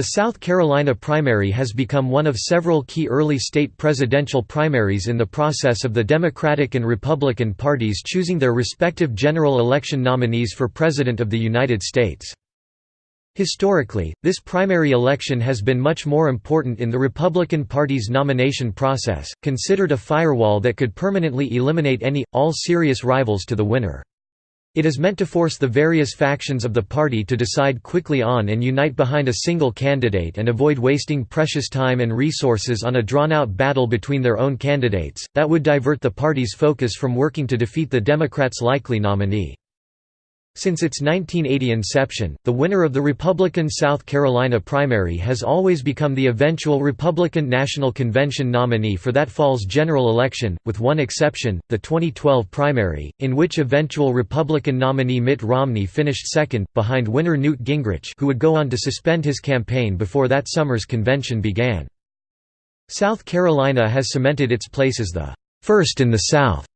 The South Carolina primary has become one of several key early state presidential primaries in the process of the Democratic and Republican parties choosing their respective general election nominees for President of the United States. Historically, this primary election has been much more important in the Republican Party's nomination process, considered a firewall that could permanently eliminate any, all serious rivals to the winner. It is meant to force the various factions of the party to decide quickly on and unite behind a single candidate and avoid wasting precious time and resources on a drawn-out battle between their own candidates, that would divert the party's focus from working to defeat the Democrats' likely nominee. Since its 1980 inception, the winner of the Republican South Carolina primary has always become the eventual Republican National Convention nominee for that fall's general election, with one exception, the 2012 primary, in which eventual Republican nominee Mitt Romney finished second, behind winner Newt Gingrich who would go on to suspend his campaign before that summer's convention began. South Carolina has cemented its place as the first in the South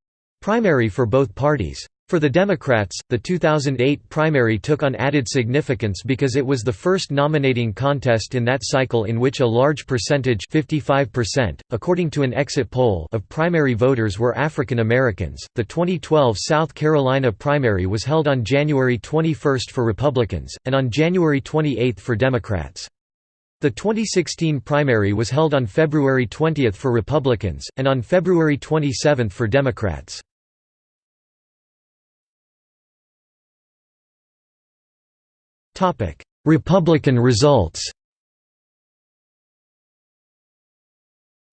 primary for both parties. For the Democrats, the 2008 primary took on added significance because it was the first nominating contest in that cycle in which a large percentage 55%, according to an exit poll of primary voters were African Americans. The 2012 South Carolina primary was held on January 21 for Republicans, and on January 28 for Democrats. The 2016 primary was held on February 20 for Republicans, and on February 27 for Democrats. Republican results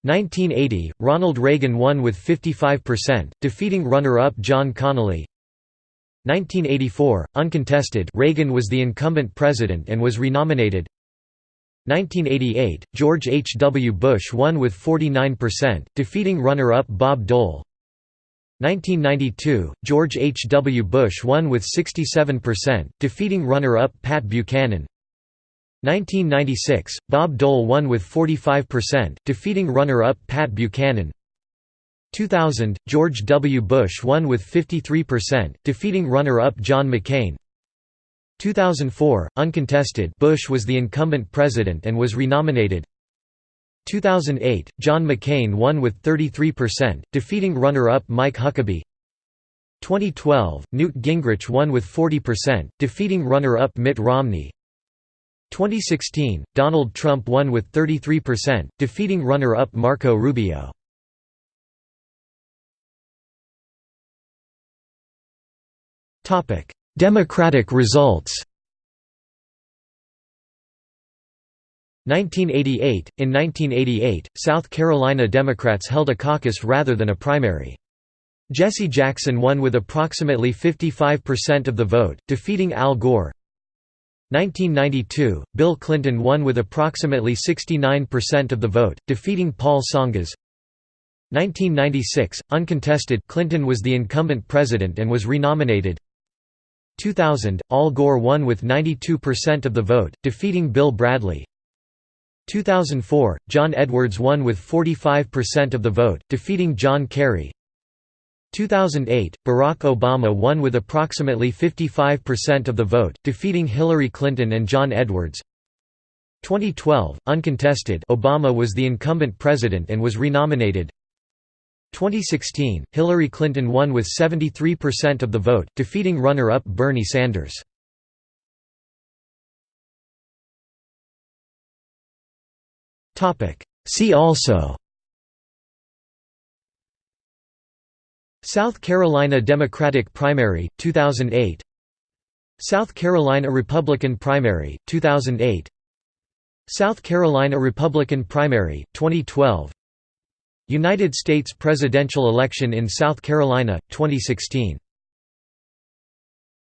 1980, Ronald Reagan won with 55%, defeating runner-up John Connally 1984, uncontested Reagan was the incumbent president and was renominated 1988, George H. W. Bush won with 49%, defeating runner-up Bob Dole 1992, George H. W. Bush won with 67%, defeating runner-up Pat Buchanan 1996, Bob Dole won with 45%, defeating runner-up Pat Buchanan 2000, George W. Bush won with 53%, defeating runner-up John McCain 2004, uncontested Bush was the incumbent president and was renominated 2008, John McCain won with 33%, defeating runner-up Mike Huckabee. 2012, Newt Gingrich won with 40%, defeating runner-up Mitt Romney. 2016, Donald Trump won with 33%, defeating runner-up Marco Rubio. Democratic results 1988 – In 1988, South Carolina Democrats held a caucus rather than a primary. Jesse Jackson won with approximately 55% of the vote, defeating Al Gore. 1992, Bill Clinton won with approximately 69% of the vote, defeating Paul Tsongas. 1996, uncontested Clinton was the incumbent president and was renominated. 2000, Al Gore won with 92% of the vote, defeating Bill Bradley. 2004, John Edwards won with 45% of the vote, defeating John Kerry. 2008, Barack Obama won with approximately 55% of the vote, defeating Hillary Clinton and John Edwards. 2012, uncontested Obama was the incumbent president and was renominated. 2016, Hillary Clinton won with 73% of the vote, defeating runner-up Bernie Sanders. See also. South Carolina Democratic Primary, 2008 South Carolina Republican Primary, 2008 South Carolina Republican Primary, 2012 United States presidential election in South Carolina, 2016